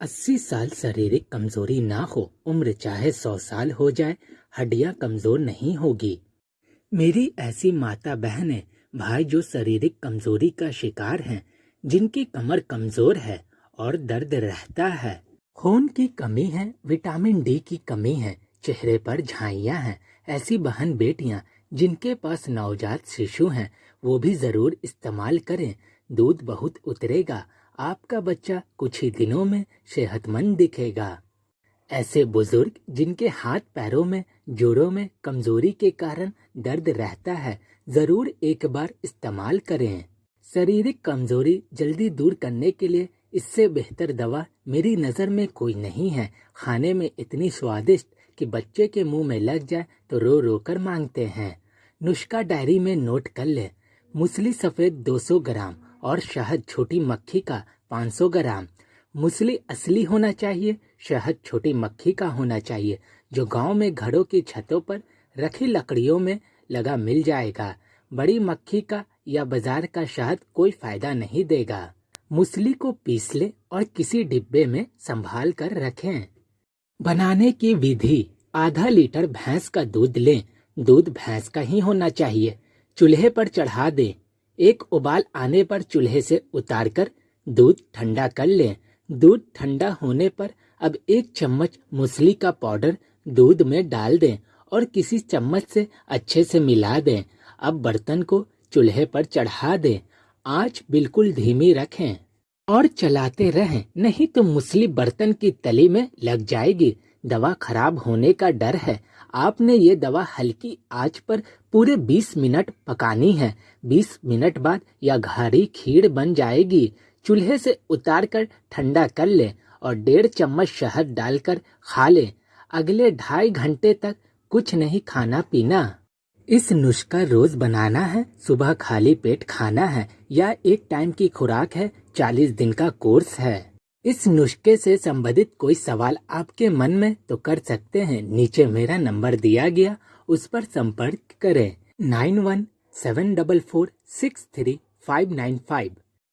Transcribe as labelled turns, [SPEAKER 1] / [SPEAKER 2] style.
[SPEAKER 1] अस्सी साल शारीरिक कमज़ोरी ना हो, उम्र चाहे सौ साल हो जाए, हड्डियाँ कमज़ोर नहीं होगी। मेरी ऐसी माता बहनें भाई जो शारीरिक कमज़ोरी का शिकार हैं, जिनकी कमर कमज़ोर है और दर्द रहता है। खून की कमी है, विटामिन डी की कमी है, चेहरे पर झाइयाँ हैं, ऐसी बहन बेटियाँ जिनके पास नवजात शिशु हैं, वो भी ज़रूर इस्तेमाल करें, दूध बहुत उतरेगा आपका बच्चा कुछ ही दिनों में सेहतमंद दिखेगा। ऐसे बुज़ुर्ग जिनके हाथ पैरों में, जोड़ों में कमज़ोरी के कारण दर्द रहता है, ज़रूर एक बार इस्तेमाल करें। शारीरिक कमज़ोरी जल्दी दूर करने के लिए इससे बेहतर दवा मेरी नज़र में कोई नहीं है। खाने में इतनी स्वादिष्ट कि बच्चे के मुँह में लग जाए तो रो रो कर मांगते हैं। नुस्खा डायरी में नोट कर ले। मूसली सफ़ेद 200 ग्राम। और शहद छोटी मक्खी का 500 ग्राम। मूसली असली होना चाहिए, शहद छोटी मक्खी का होना चाहिए, जो गाँव में घरों की छतों पर रखी लकड़ियों में लगा मिल जाएगा। बड़ी मक्खी का या बाज़ार का शहद कोई फ़ायदा नहीं देगा। मूसली को पीस ले और किसी डिब्बे में संभाल कर रखें। बनाने की विधि, आधा लीटर भैंस का दूध लें। दूध भैंस का ही होना चाहिए। चूल्हे पर चढ़ा दें। एक उबाल आने पर चूल्हे से उतारकर दूध ठंडा कर लें। दूध ठंडा होने पर अब एक चम्मच मूसली का पाउडर दूध में डाल दें और किसी चम्मच से अच्छे से मिला दें। अब बर्तन को चूल्हे पर चढ़ा दें। आँच बिल्कुल धीमी रखें और चलाते रहें, नहीं तो मूसली बर्तन की तली में लग जाएगी। दवा खराब होने का डर है। आपने ये दवा हल्की आँच पर पूरे 20 मिनट पकानी है। 20 मिनट बाद यह घारी खीर बन जाएगी। चूल्हे से उतार कर ठंडा कर ले और डेढ़ चम्मच शहद डालकर खा ले। अगले ढाई घंटे तक कुछ नहीं खाना पीना। इस नुस्खा रोज बनाना है, सुबह खाली पेट खाना है, या एक टाइम की खुराक है, चालीस दिन का कोर्स है। इस नुस्खे से संबंधित कोई सवाल आपके मन में तो कर सकते हैं। नीचे मेरा नंबर दिया गया, उस पर संपर्क करें। Nine one seven double four six three five nine five.